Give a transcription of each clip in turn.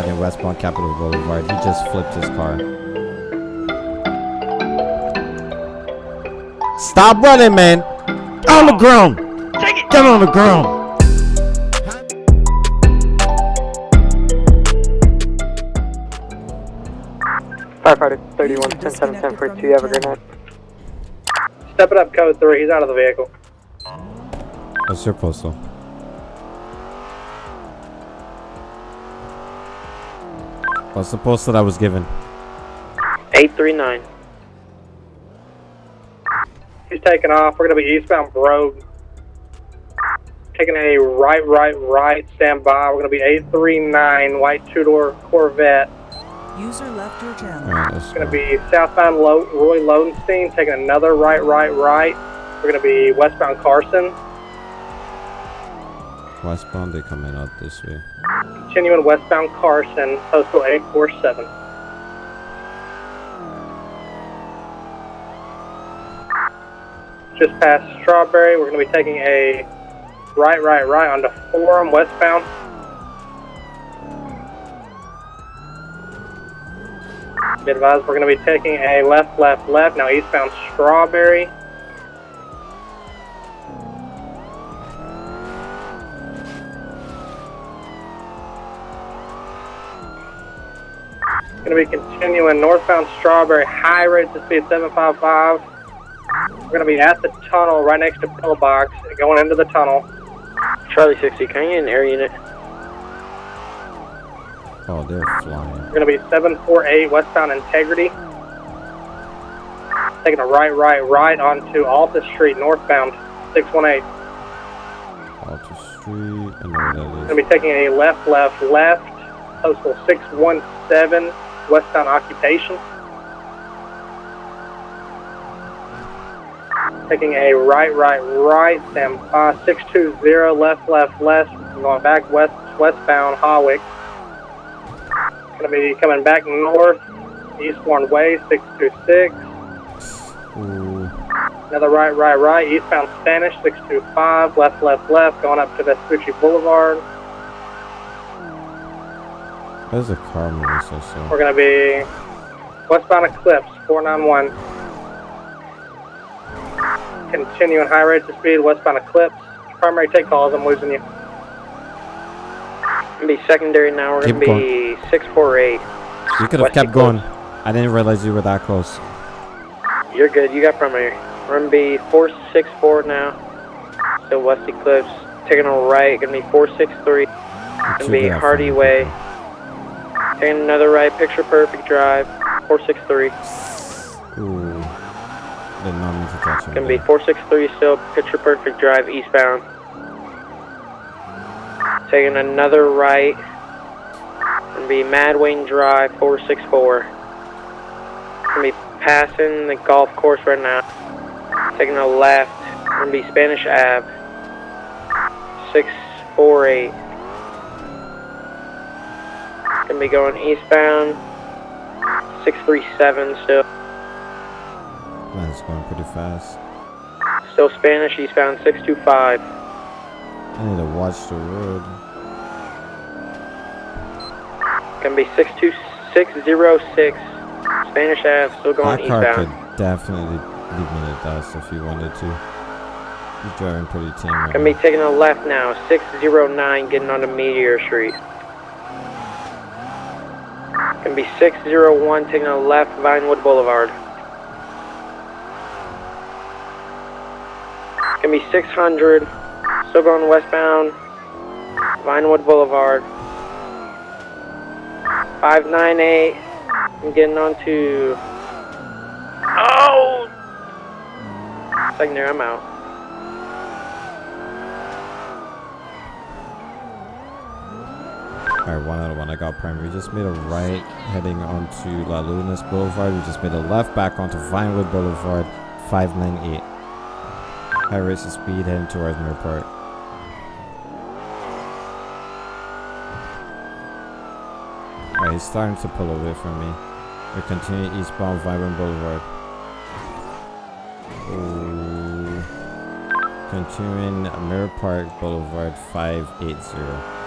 heading westbound Capitol Boulevard. He just flipped his car. Stop running, man! On the ground! Get on the ground! Firefighter 31, 10 7 10 for 2, you have a good night. Step it up, code 3. He's out of the vehicle. What's your postal? What's the postal that I was given? 839. He's taking off. We're going to be eastbound Brouge. Taking a right, right, right. Stand by. We're going to be 839 white two-door Corvette. User left your channel. Alright, let's Going to be southbound Lo- Roy Lowenstein. Taking another right, right, right. We're going to be westbound Carson. Westbound, they coming out this way. Continuing westbound Carson. Postal 847. Just past Strawberry. We're going to be taking a right, right, right onto Forum westbound. Be advised, we're going to be taking a left, left, left. Now eastbound Strawberry. Going to be continuing northbound Strawberry, high rate to speed 755. We're going to be at the tunnel right next to Pillbox, going into the tunnel. Charlie 60, can you get an air unit? Oh, they're flying. We're going to be 748 westbound Integrity. Taking a right, right, right onto Alta Street northbound 618. Alta Street. I know where that Going to be taking a left, left, left. Postal 617 westbound Occupation. Taking a right, right, right. Stand by uh, 620 left, left, left. Going back west, westbound Hawick. Going to be coming back north, Eastbourne Way 626. Ooh. Another right, right, right. Eastbound Spanish 625. Left, left, left. Going up to Vespucci Boulevard. There's a car moving so slow. We're going to be westbound Eclipse 491. Continuing high rates of speed, westbound Eclipse. Primary take calls, I'm losing you. Gonna be secondary now, we're Keep gonna be 648. You could have West kept going. I didn't realize you were that close. You're good, you got primary. We're gonna be 464 now. So West Eclipse. Taking a right, gonna be 463. Gonna be have Hardy fun. Way. Taking another right, Picture Perfect Drive. 463. Ooh. Did not mean to touch him. Gonna be 463 still, Picture Perfect Drive eastbound. Taking another right. Gonna be Mad Wayne Drive 464. Gonna be passing the golf course right now. Taking a left. Gonna be Spanish Ave. 648. Gonna be going eastbound. 637 still. Man, it's going pretty fast. Still Spanish, eastbound 625. I need to watch the road. Gonna be 62606. Spanish Ave, still going That car could definitely leave me the dust if you wanted to. He's driving pretty tame right Gonna be taking a left now, 609, getting onto Meteor Street. Gonna be 601, taking a left, Vinewood Boulevard. Gonna be 600, still going westbound, Vinewood Boulevard. 598, I'm getting onto. Oh! Secondary, I'm out. One out of one. I got primary. We just made a right heading onto La Lunas Boulevard. We just made a left back onto Vinewood Boulevard, 598. High rates of speed heading towards Mirror Park. Alright, he's starting to pull away from me. We continue eastbound Vinewood Boulevard. Ooh. Continuing Mirror Park Boulevard 580.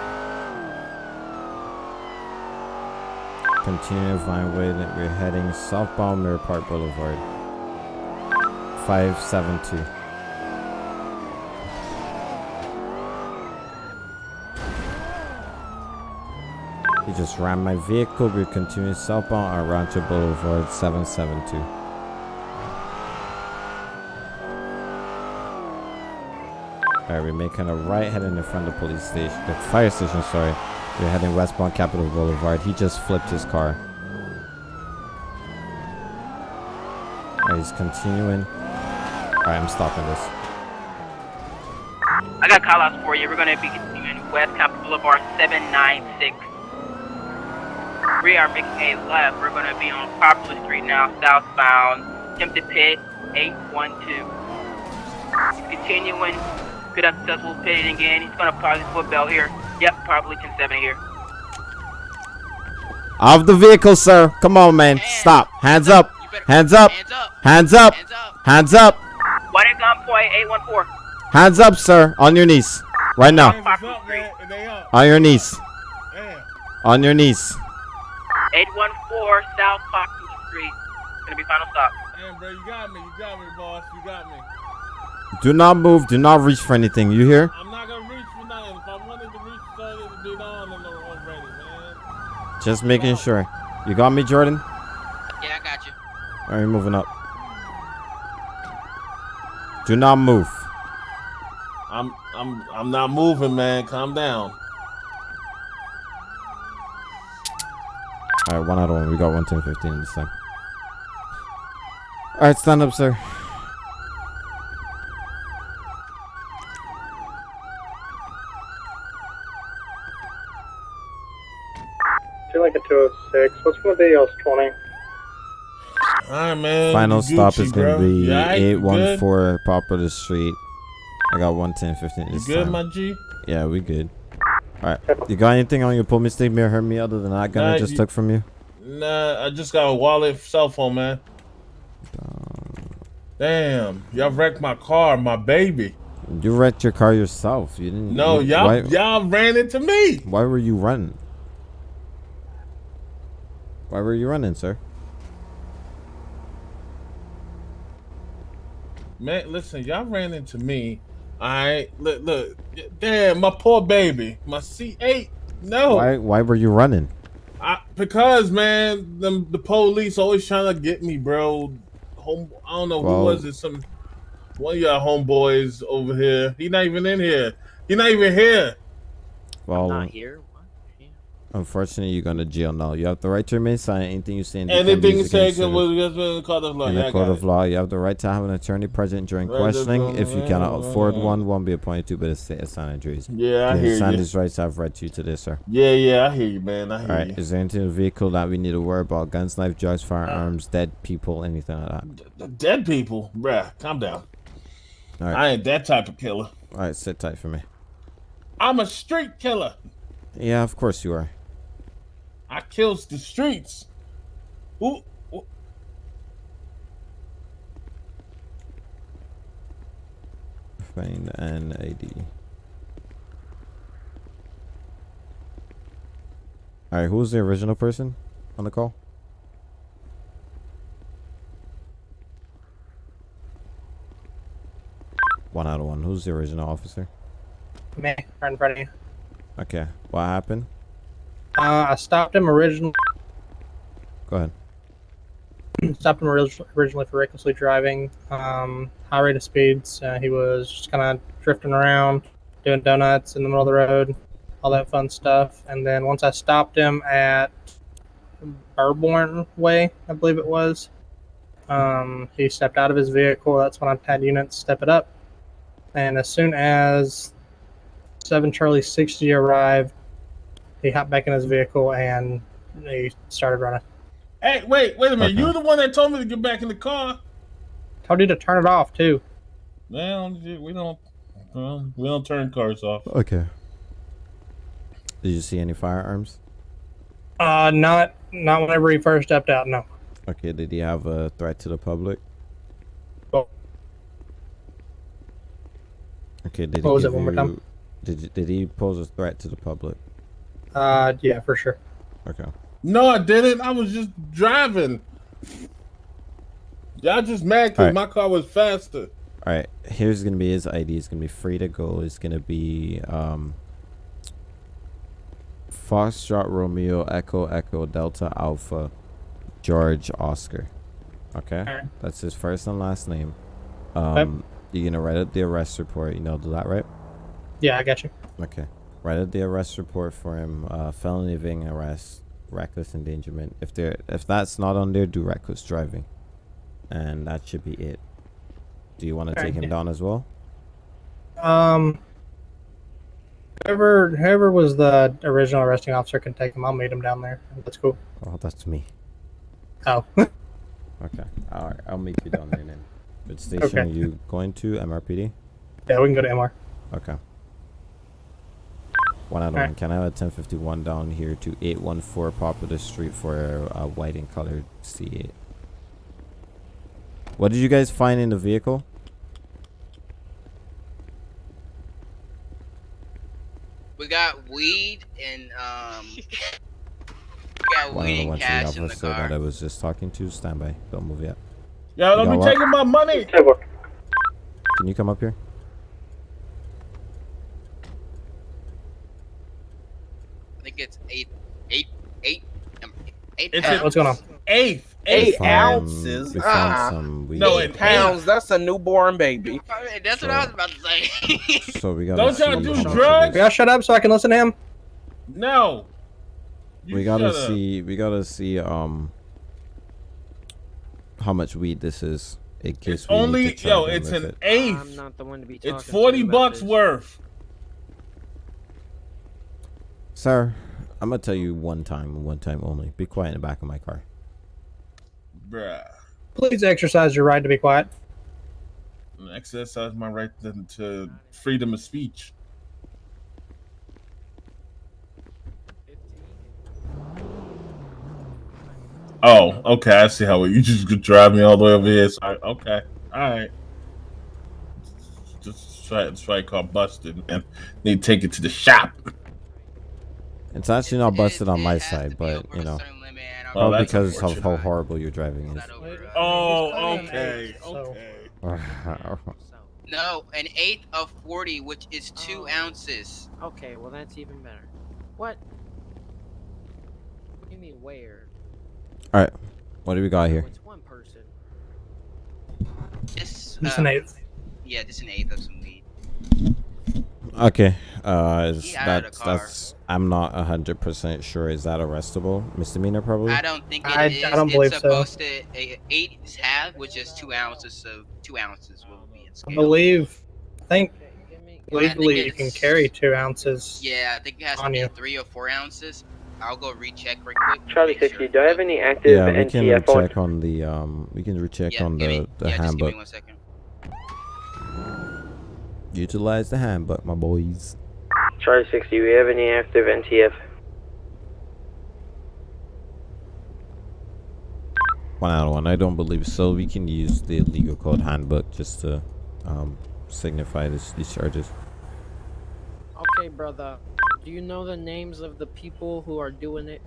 Continue Vinewood. We're heading southbound Mirror Park Boulevard. 572. He just ran my vehicle. We're continuing southbound on Rancho Boulevard 772. Alright, we're making a right heading in front of the police station, the fire station, sorry. We're heading westbound Capitol Boulevard. He just flipped his car. Alright, he's continuing. Alright, I'm stopping this. I got call outs for you. We're going to be continuing West Capitol Boulevard 796. We are making a left. We're going to be on Poplar Street now, southbound. Tempted Pit 812. He's continuing. Good unsuccessful pitting again. He's going to probably foot bell here. Yep, probably 1070 here. Off the vehicle, sir. Come on, man. Stop. Hands up. You Hands up. Hands up. Hands up. Hands up. Hands up. One at gunpoint 814. Hands up, sir. On your knees. Right now. Poplar Street. On your knees. Damn. On your knees. 814 South Poplar Street. Gonna be final stop. Damn, bro, you got me. You got me, boss. You got me. Do not move. Do not reach for anything. You hear? I'm not gonna reach for nothing. If I wanted to reach for something, it'd be on and already, man. Just making sure. You got me, Jordan? Yeah, I got you. Are you moving up? Do not move. I'm, I'm, I'm not moving, man. Calm down. All right, one out of one. We got one ten fifteen this time. All right, stand up, sir. Two like a 206. What's going to be else 20? All right, man. Final You stop is gonna be You alright? You eight good? Poplar Street. I got one ten fifteen You this good, time. my G? Yeah, we good. All right, you got anything on your pull mistake me or hurt me other than that gun I just you- took from you? Nah, I just got a wallet, cell phone, man. Damn, y'all wrecked my car, my baby. You wrecked your car yourself. You didn't. No, you- y'all, y'all ran into me. why were you running? Why were you running, sir? Man, listen, y'all ran into me. All right, look, look, damn, my poor baby, my C8. No, Why? Why were you running? I, because man, them, the police always trying to get me, bro. Home, I don't know Well- who was it. Some one of y'all homeboys over here. He not even in here. He not even here. Well, Not here. Unfortunately, you're going to jail now. You have the right to remain silent. Anything you say in Anything you say against can you. was just in the court of law. in Yeah, the court of it. law, you have the right to have an attorney present during Right, questioning. If you cannot right, afford one, one be appointed to by the state of San Andreas. Yeah, I hear you. these rights I've read to you today, sir. Yeah, yeah, I hear you, man. I hear you. All right. you. Is there anything in the vehicle that we need to worry about? Guns, knife, drugs, firearms, dead people, anything like that? The dead people, bruh. Calm down. All right. I ain't that type of killer. All right. Sit tight for me. I'm a street killer. Yeah, of course you are. I kills the streets. Who? who- Find an ID. All right. Who's the original person on the call? One out of one. Who's the original officer? Me, right in front of you. Okay. What happened? Uh, I stopped him originally. Go ahead. stopped him originally for recklessly driving, um, high rate of speeds. Uh, he was just kind of drifting around, doing donuts in the middle of the road, all that fun stuff. And then once I stopped him at Burborn Way, I believe it was, um, he stepped out of his vehicle. That's when I had units step it up. And as soon as 7 Charlie 60 arrived, he hopped back in his vehicle and he started running. Hey, wait, wait a minute. Okay. You the one that told me to get back in the car. Told you to turn it off too. Well, we don't. Well, we don't turn cars off. Okay. Did you see any firearms? Uh, not not whenever he first stepped out. No. Okay. Did he have a threat to the public? Oh. Okay. Did What he was it, give one more time? Did Did he pose a threat to the public? Uh, yeah, for sure. Okay. No, I didn't. I was just driving. Y'all just mad because Alright. my car was faster. All right, here's gonna be his ID. It's gonna be free to go. It's gonna be um. Foxtrot Romeo Echo Echo Delta Alpha, George Oscar. Okay, Alright. that's his first and last name. Um, you're gonna write up the arrest report. You know, do that right? Yeah, I got you. Okay. Write out the arrest report for him. Uh, felony evading arrest, reckless endangerment. If there, if that's not on there, do reckless driving, and that should be it. Do you want to take him down as well? Um, whoever whoever was the original arresting officer can take him. I'll meet him down there. That's cool. Oh, that's me. Oh, Okay. All right. I'll meet you down there then. Which station Okay. are you going to? MRPD. yeah, we can go to MR. Okay. One out of Alright. one. Can I have a 1051 down here to 814 Poplar Street for a white and colored C8? What did you guys find in the vehicle? We got weed and um. We got One out weed of and one. Cash the in the car. that I was just talking to, stand by. Don't move yet. Y'all don't be taking my money. Can you come up here? I think it's eight, eight, eight, um, eight It's pounds. What's going on? Eighth. We Eight found- ounces. We found some weed. No, Eight it- pounds. That's a newborn baby. I mean, That's what I was about to say. So we gotta Don't y'all do drugs? Y'all shut up so I can listen to him. No. You we gotta shut up. see we gotta see um how much weed this is in case It's only yo. It's an it. eighth. I'm not the one to be talking It's forty to about bucks this. worth. sir i'm gonna tell you one time one time only be quiet in the back of my car Bruh. Please exercise your right to be quiet. Exercise my right to, to freedom of speech. Oh, okay. I see how it, you just could drive me all the way over here. So I, okay, all right. Just try, try car busted, and Need to take it to the shop. It's actually not busted on my side but you know certain limit, and I'm Well, probably because of how unfortunate. horrible your driving is not over a- Oh, okay, okay. No, an eighth of forty, which is two Oh. ounces. Okay, well that's even better. What? What do you mean where? All right, what do we got Oh, here it's one person. This, Just uh, an eighth. Yeah, just an eighth of some weed. Okay uh is He out of that's car. that's i'm not a hundred percent sure is that arrestable misdemeanor probably I don't think it I- is. I don't it's believe so. supposed to a, eight have, which is two ounces of two ounces will be in I believe. I think Okay, give. I think legally you can carry two ounces. Yeah, I think it has to On be you. three or four ounces. I'll go recheck real quick. Charlie make 60, sure. do I have any active yeah we can NTF recheck on the um we can recheck Yeah, on the me, the yeah, just give me handbook one second. Utilize the handbook my boys Charlie 60, we have any active NTF? One out of one. I don't believe so. We can use the legal code handbook just to um, signify this, these charges. Okay, brother. Do you know the names of the people who are doing it?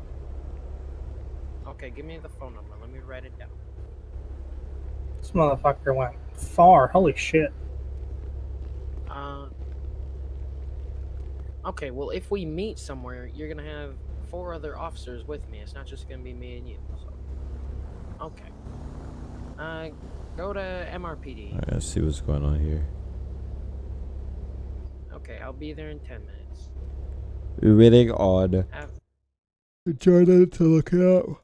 Okay, give me the phone number. Let me write it down. This motherfucker went far. Holy shit. Uh. Okay, well, if we meet somewhere, you're gonna have four other officers with me. It's not just gonna be me and you. So. Okay. Uh, go to MRPD. Alright, let's see what's going on here. Okay, I'll be there in ten minutes. Reading on Have, Jordan to look it up.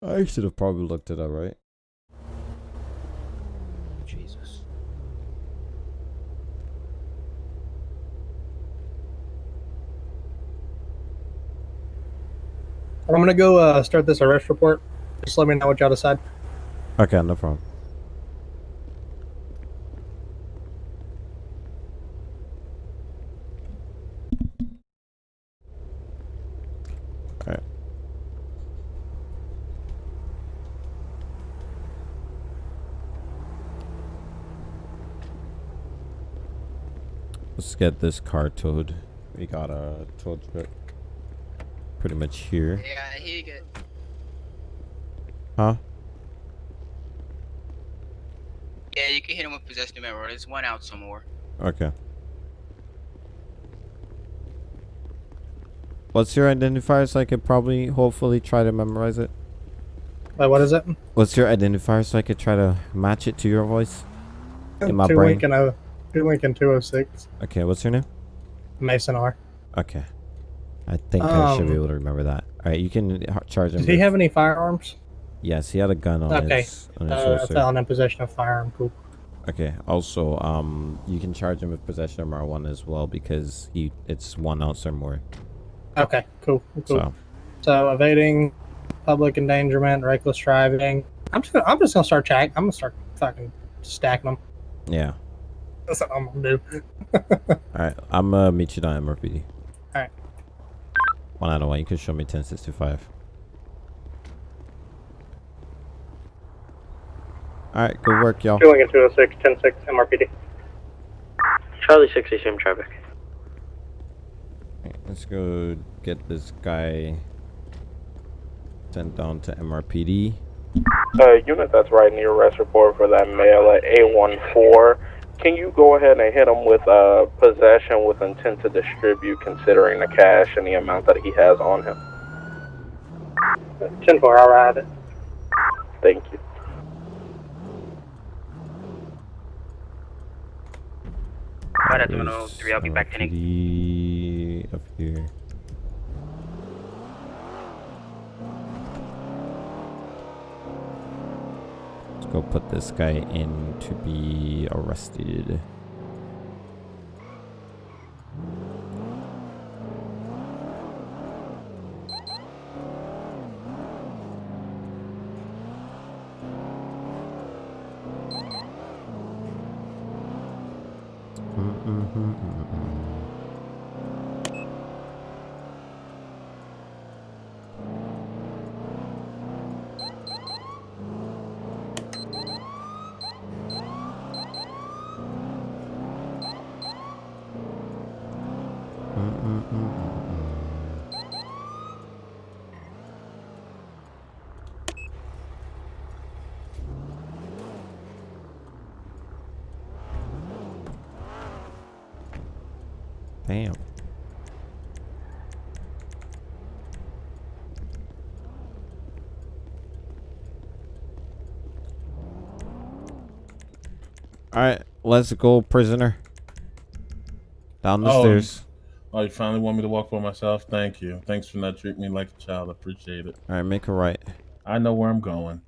I should have probably looked it up, right? I'm gonna go uh, start this arrest report. Just let me know what y'all decide. Okay, no problem. Let's get this car towed. We got a tow truck. Pretty much here. Yeah, here you go. Huh? Yeah, you can hit him with possession of memory. There's one out some more. Okay. What's your identifier so I could probably, hopefully, try to memorize it? Wait, what is it? What's your identifier so I could try to match it to your voice? In my two brain. Lincoln, oh, two Lincoln 206. Okay, what's your name? Mason R. Okay. I think I should be Um, able to remember that. Alright, you can charge him. Did he have any firearms? Yes, he had a gun on Okay. his, his Uh, felon in possession of firearm. Cool. Okay. Also, um, you can charge him with possession of marijuana as well because he it's one ounce or more. Okay, cool. cool. So So evading, public endangerment, reckless driving. I'm just gonna, I'm just gonna start check. I'm gonna start fucking stacking them. yeah. That's what I'm gonna do. All right. I'm gonna meet you down at MRPD. All right. One out of one. You can show me 1065. All right. Good work, y'all. Two 206, 106, MRPD. Charlie 60, same traffic. Alright, Let's go get this guy sent down to MRPD. Uh, unit that's writing the arrest report for that male at A14. Can you go ahead and hit him with uh, possession with intent to distribute, considering the cash and the amount that he has on him? 10 4, I'll ride it. Thank you. Right at There's 103, I'll be back in. MRPD up here. Go put this guy in to be arrested. Damn. Alright, let's go, prisoner. Down the Oh, stairs. Oh, you finally want me to walk by myself? Thank you. Thanks for not treating me like a child. I appreciate it. Alright, make a right. I know where I'm going.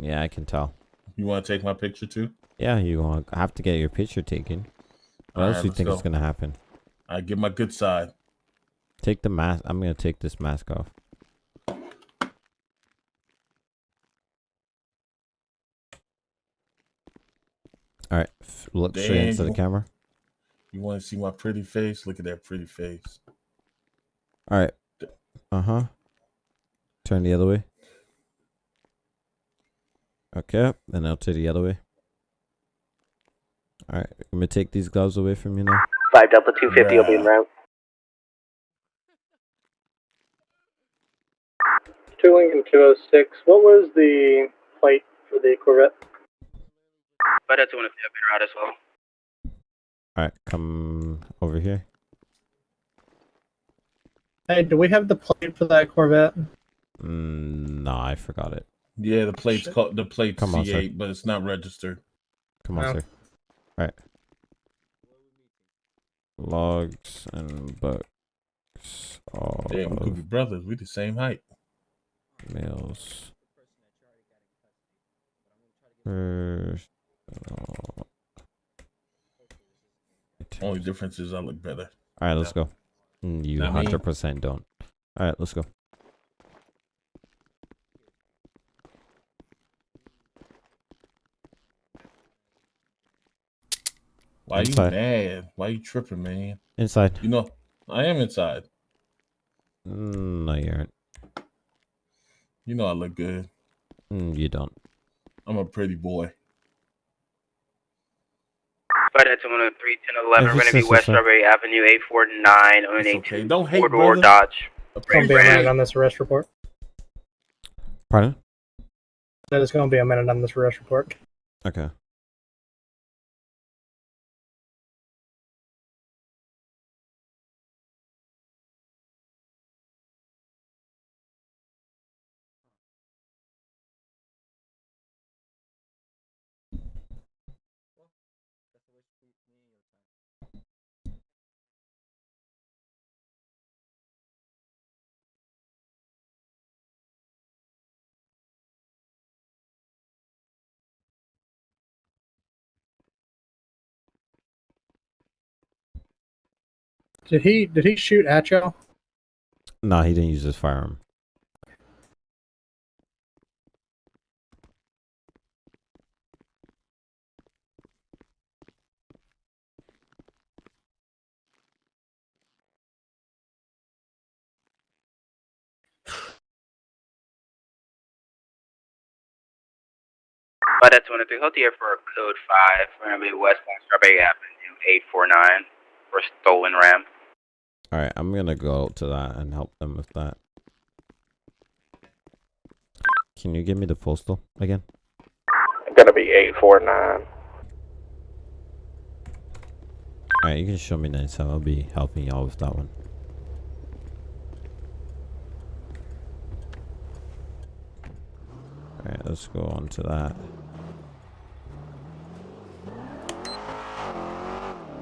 Yeah, I can tell. You want to take my picture too? Yeah, you gonna have to get your picture taken. What Alright, else do you think is gonna happen? I give my good side. Take the mask. I'm gonna take this mask off. All right, look straight into the camera. You want to see my pretty face? Look at that pretty face. All right. Uh huh. Turn the other way. Okay, then I'll turn the other way. All right, I'm gonna take these gloves away from you now. 5 Delta 250 will be en route. Two Lincoln 206. What was the plate for the Corvette? Right at 250, I'll be en route as well. All right, come over here. Hey, do we have the plate for that Corvette? Mm, no, I forgot it. Yeah, the plate's called the plate Come on, sir. C8, but it's not registered. Come on, Oh. sir. All right. Logs and books. All Damn, we could be brothers. We the same height. males. First. Only difference is I look better. All right, let's go. You hundred percent don't. All right, let's go. Why you mad? Why you tripping, man? Inside. You know, I am inside. Mm, no, you aren't. You know I look good. Mm, you don't. I'm a pretty boy. Right at 203, 1011, If we're it's going to be sister, West sir. Strawberry Avenue, 849, on It's a okay. Don't hate, four-door brother. Dodge. It's going to be a minute on this arrest report. Pardon? That is going to be a minute on this arrest report. Okay. Did he did he shoot at y'all? No, he didn't use his firearm. But that's one of the here for code five. We're gonna be westbound Strawberry Avenue, eight four nine, for stolen ram. All right, I'm gonna go to that and help them with that. Can you give me the postal again? It's Gonna be 849. All right, you can show me next time. I'll be helping y'all with that one. All right, let's go on to that.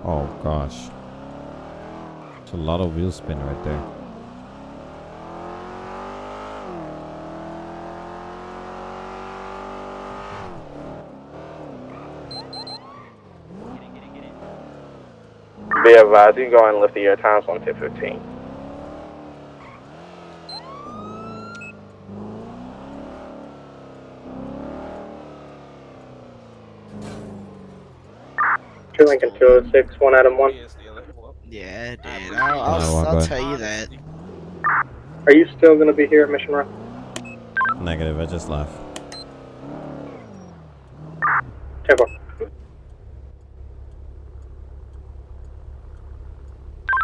Oh gosh, a lot of wheel spin right there. Be advised, you can go and lift the air times on 15. Two Lincoln 206, one Adam 1. Yeah, dude. I'll, I'll, I'll I'll tell you that. Are you still going to be here at Mission Row? Negative. I just left. Tempo.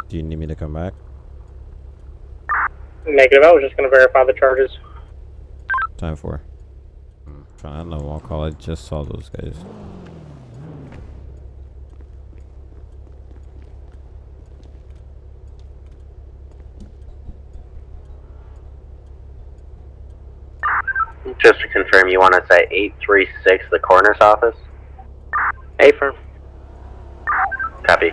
Do you need me to come back? Negative. I was just going to verify the charges. Time for. Hmm, I don't know I'll call. I just saw those guys. Just to confirm, you want us at 836, the coroner's office? A firm. Copy.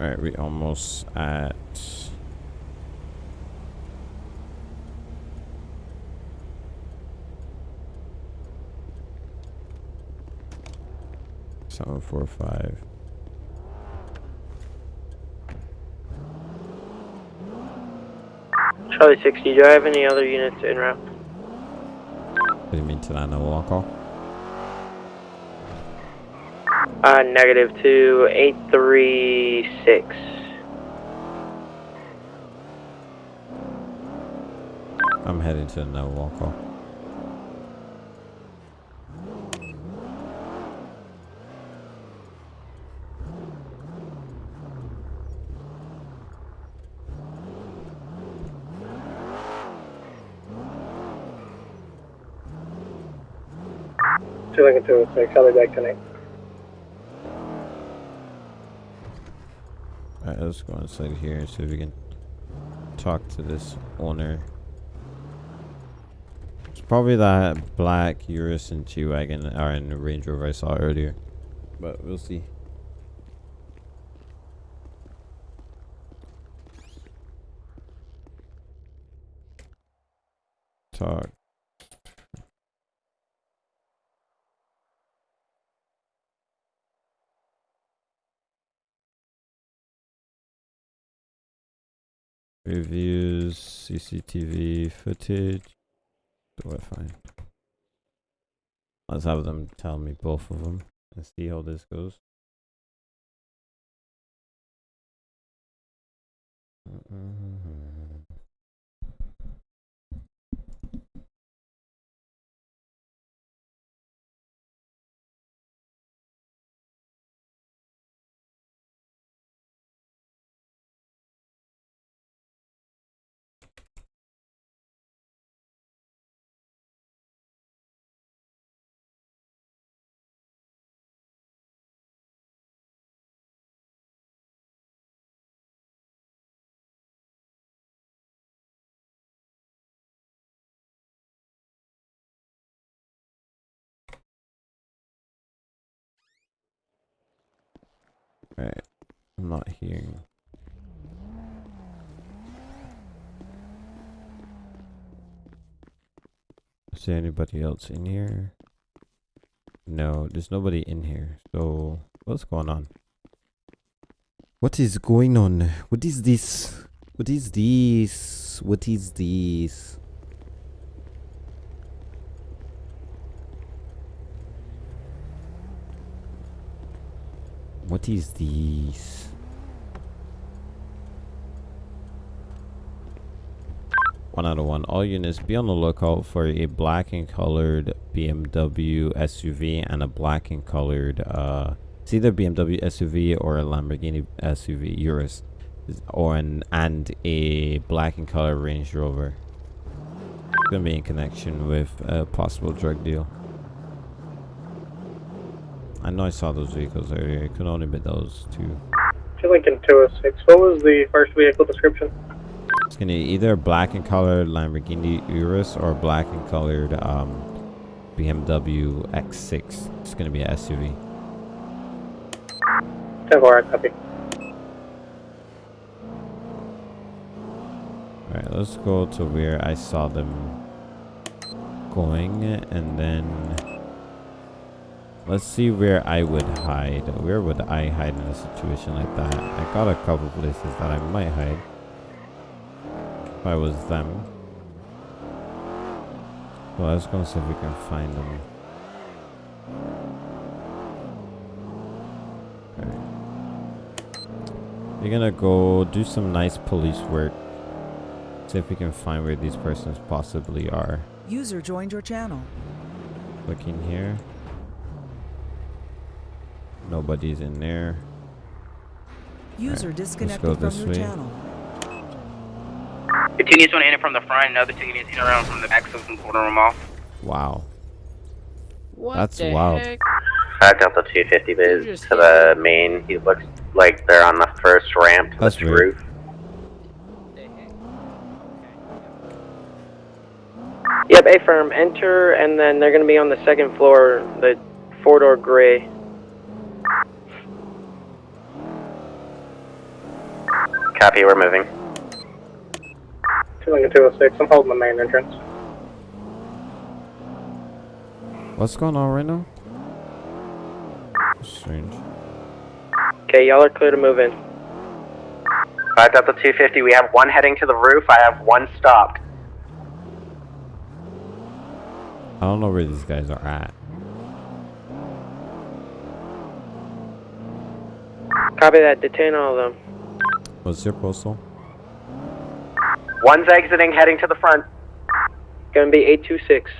Alright, we almost at seven four five. Charlie 60, do I have any other units in route? What do you mean tonight? No wall call? Uh, negative two, eight three six. I'm heading to no wall call. Two Lincoln 206, I'll be back tonight. Alright, let's go inside here and see if we can talk to this owner. It's probably that black Urus and G Wagon or in the Range Rover I saw earlier. But we'll see. Talk. Reviews, CCTV footage. Do I find? Let's have them tell me both of them and see how this goes. Alright. I'm not hearing. Is there anybody else in here? No, there's nobody in here. So, what's going on? What is going on? What is this? What is this? What is this? What is this? One out of one. All units be on the lookout for a black and colored BMW SUV and a black and colored uh it's either BMW SUV or a Lamborghini SUV Urus or an and a black and color Range Rover. Gonna be in connection with a possible drug deal. I know I saw those vehicles earlier. It could only be those two. To Lincoln 206. What was the first vehicle description? It's gonna be either black and colored Lamborghini Urus or black and colored um, BMW X6. It's gonna be a SUV. 10 4, copy. Alright, let's go to where I saw them going and then let's see where I would hide. Where would I hide in a situation like that? I got a couple places that I might hide. If I was them. Well, let's go see if we can find them. Alright. We're gonna go do some nice police work. See if we can find where these persons possibly are. User joined your channel. Looking here. Nobody's in there. User Alright, let's disconnected go from this your way. channel. Two units want to enter from the front, another two units enter around from the back so we can quarter them off. Wow. What That's the wild. heck? Uh, Delta 250 is to the main. He looks like they're on the first ramp to That's the weird. roof. Yep, A firm. Enter, and then they're going to be on the second floor, the four door gray. Copy, we're moving. To 206. I'm holding the main entrance. What's going on right now? Strange. Okay, y'all are clear to move in. Uh, Delta 250, we have one heading to the roof. I have one stopped. I don't know where these guys are at. Copy that. Detain all of them. What's your postal? One's exiting, heading to the front. Going to be 826.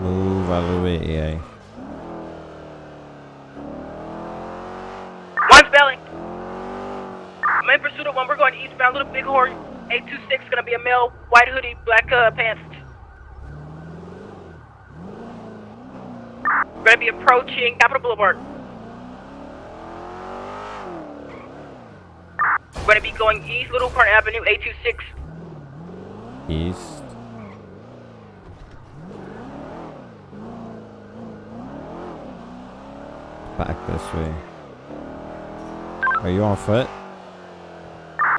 Move out of the way, AI. One spelling. I'm in pursuit of one. We're going eastbound. Little Big Horn. 826 gonna be a male, white hoodie, black uh, pants. We're gonna be approaching Capitol Boulevard. We're gonna be going east, Little Bighorn Avenue, 826. East. Back this way. Are you on foot?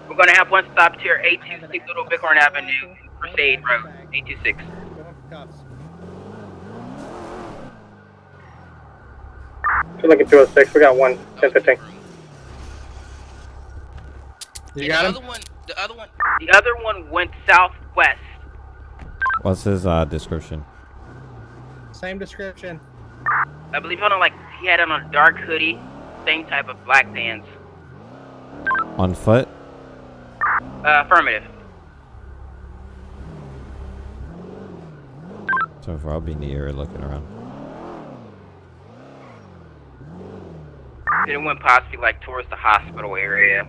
We're gonna have one stop here, 826 Little Bighorn Avenue, Crusade Road, 826. To Lincoln 206. We got one 1015. You And got the him? other one, the other one, The other one went southwest. What's his uh, description? Same description. I believe on a, like he had on a dark hoodie, same type of black pants. On foot? Uh, affirmative. So far, I'll be in the area looking around. It went possibly like towards the hospital area.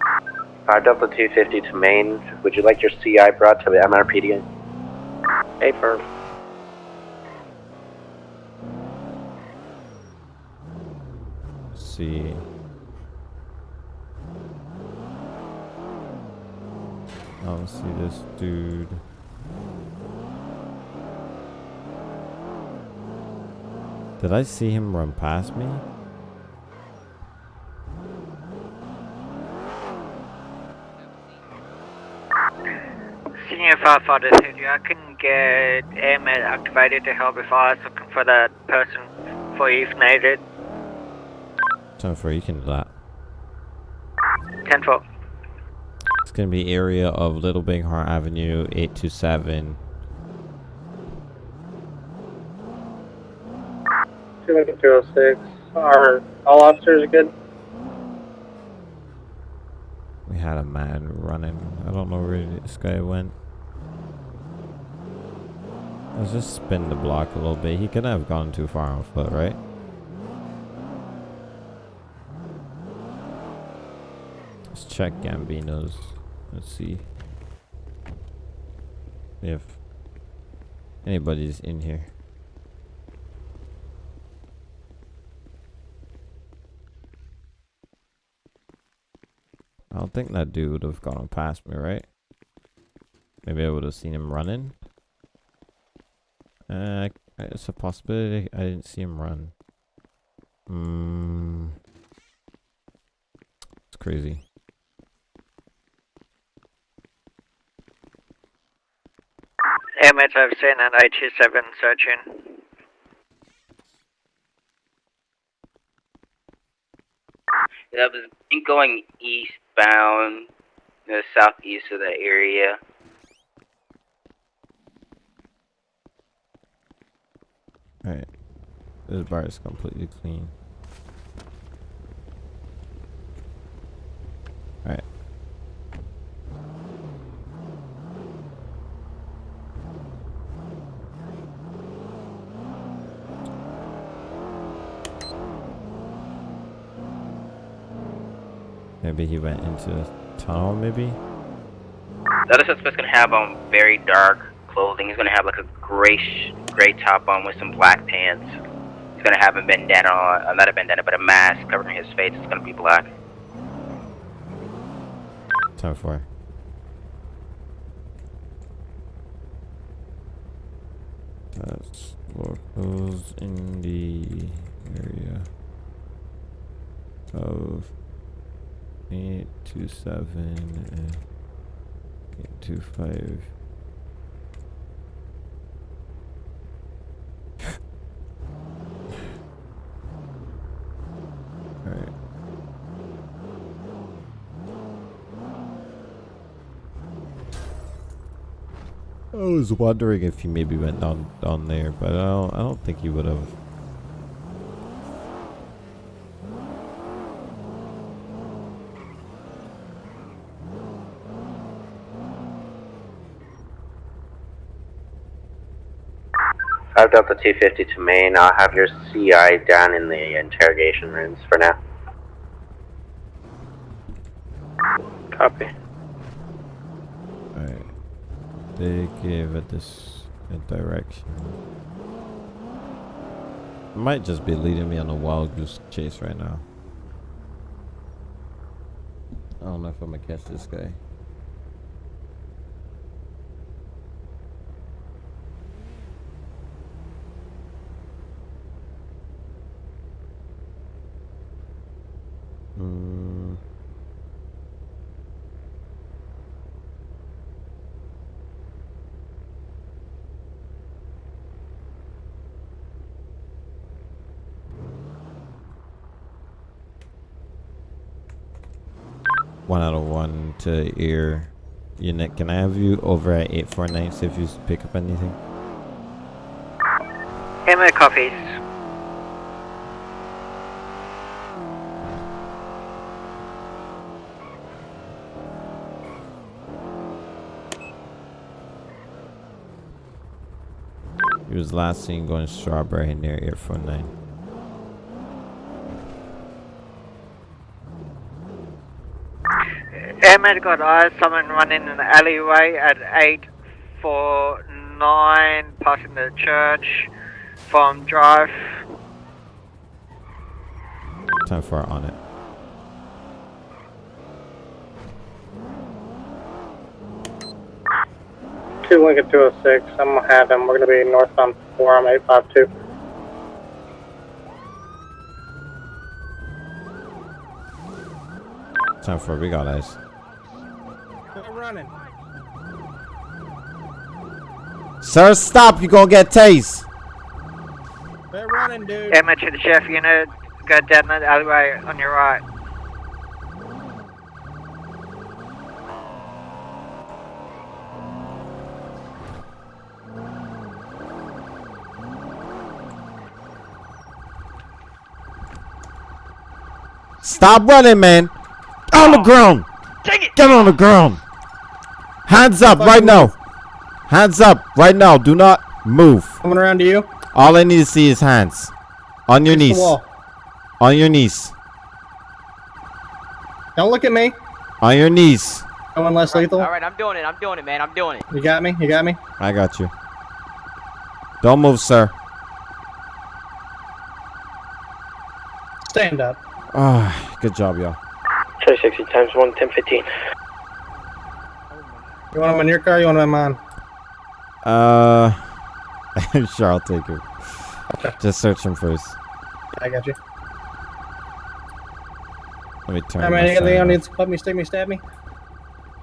Uh, Delta 250 to main. Would you like your CI brought to the MRPD? Hey, firm. Let's see. I don't see this dude. Did I see him run past me? Senior firefighter you I can get airmen activated to help if I was looking for that person for you if needed. Time for you can do that. 10 4. It's gonna be area of Little Bighorn Avenue, 827. Two Lincoln two oh six. Are all officers good? We had a man running. I don't know where this guy went. Let's just spin the block a little bit. He couldn't have gone too far on foot, right? Let's check Gambino's. Let's see if anybody's in here. I don't think that dude would have gone past me, right? Maybe I would have seen him running. Uh, it's a possibility I didn't see him run. Hmm. It's crazy. Airmen have seen an 87 searching. That was going eastbound, the southeast of that area. Alright. This bar is completely clean. Alright. Maybe he went into the tunnel, maybe? The other suspect's gonna have on very dark clothing. He's gonna have like a grayish, gray top on with some black pants. He's gonna have a bandana on, uh, not a bandana, but a mask covering his face. It's gonna be black. Time for. That's locals in the area of eight two seven and two. I was wondering if he maybe went down down there, but I don't I don't think he would have. Five the 250 to Maine. I'll have your CI down in the interrogation rooms for now. Copy. Alright. They gave it this direction. Might just be leading me on a wild goose chase right now. I don't know if I'm gonna catch this guy. to your unit. Can I have you over at 849, see if you pick up anything? Emma copies. He was last seen going strawberry near 849. Ahmed got eyes, someone running an alleyway at 849, passing the church from drive. Time for on it. Two Lincoln 206, I'm gonna have them. we're going to be northbound 4 on 852. Time for big eyes. They're running. Sir, stop! You're gonna get tased. They're running, dude. Emma to the chef unit. Go down the alleyway on your right. Stop running, man. On the oh. ground. Get on the ground. Hands up right now. Hands up right now. Do not move. Coming around to you. All I need to see is hands. On your Face knees. On your knees. Don't look at me. On your knees. Going less lethal. All right, I'm doing it. I'm doing it, man. I'm doing it. You got me. You got me. I got you. Don't move, sir. Stand up. Ah, good job, y'all. 360 times 1, 1015. You want him in your car? You want him in mine? Uh, sure, I'll take it. Just search him first. I got you. Let me turn. How my many side anything up. needs to club me, stick me, stab me?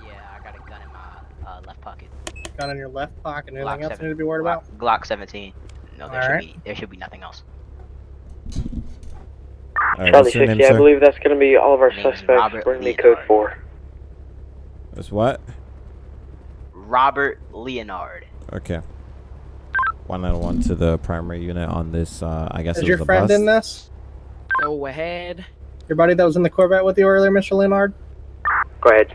Yeah, I got a gun in my uh, left pocket. Gun in your left pocket. Anything Glock else you need to be worried about? Glock 17. No, there All should right. be there should be nothing else. All right, Charlie 60, name, I sir? believe that's going to be all of our Name's suspects. Robert Bring me Leonard. code 4. It's what? Robert Leonard. Okay. One and one to the primary unit on this. Uh, I guess Is it your was friend bus. in this? Go ahead. Your buddy that was in the Corvette with you earlier, Mr. Leonard? Go ahead.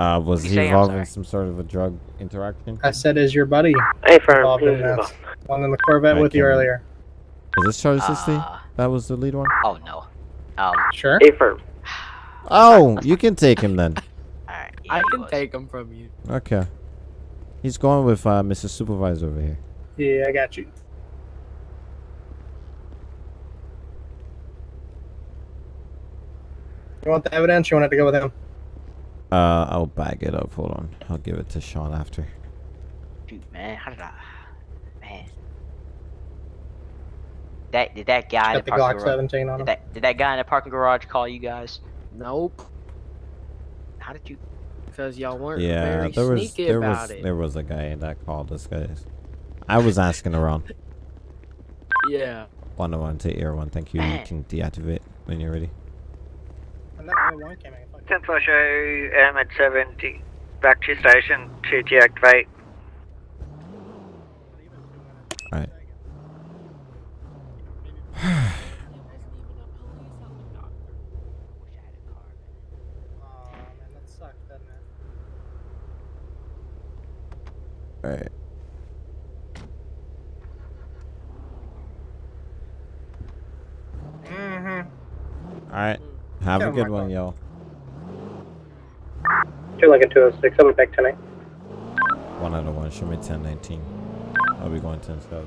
Uh, was he involved in some sort of a drug interaction? I said, is your buddy Hey, firm. involved in this? One in the Corvette I with you earlier. Is this Charlie 60? Uh, that was the lead one? Oh no. Um. Sure. Hey, firm. Oh, you can take him then. Alright. I can take them from you. Okay. He's going with uh, Mr. Supervisor over here. Yeah, I got you. You want the evidence? You want it to go with him? Uh, I'll bag it up. Hold on. I'll give it to Sean after. Shoot, man. How did I? Man. That did that guy in Got the the parking Glock garage? 17 on Did that did that guy in the parking garage call you guys? Nope. How did you? Because y'all weren't Yeah, very there was there about was it. there was a guy that called us guys. I was asking around. Yeah. One on one to air one. Thank you. You can deactivate when you're ready. And that other one came in. Ten for show um, at 70. Back to station to deactivate. Alright. Oh, man, that sucks, doesn't it? Alright. Mm-hmm. Alright. Have a Yeah, good my one, yo. Two Lincoln 206. I'll be back tonight. One out of one. Show me 1019. I'll be going 10 7.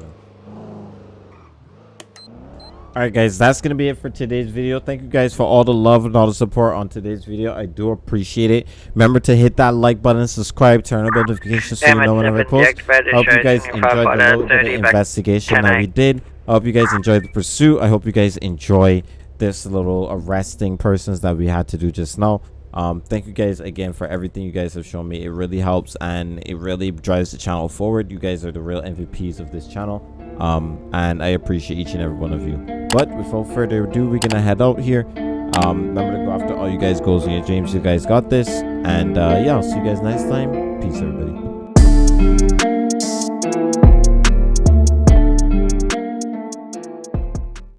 Alright guys, that's gonna be it for today's video. Thank you guys for all the love and all the support on today's video. I do appreciate it. Remember to hit that like button, subscribe, turn on notifications so you know whenever I post. I hope you guys enjoyed the little bit of investigation that we did. I hope you guys enjoyed the pursuit. I hope you guys enjoy this little arresting persons that we had to do just now. Um, thank you guys again for everything you guys have shown me. It really helps and it really drives the channel forward. You guys are the real MVPs of this channel. Um, and I appreciate each and every one of you. But without further ado, we're gonna head out here. Um, remember to go after all you guys goals your dreams. You guys got this. And uh, yeah, I'll see you guys next time. Peace, everybody.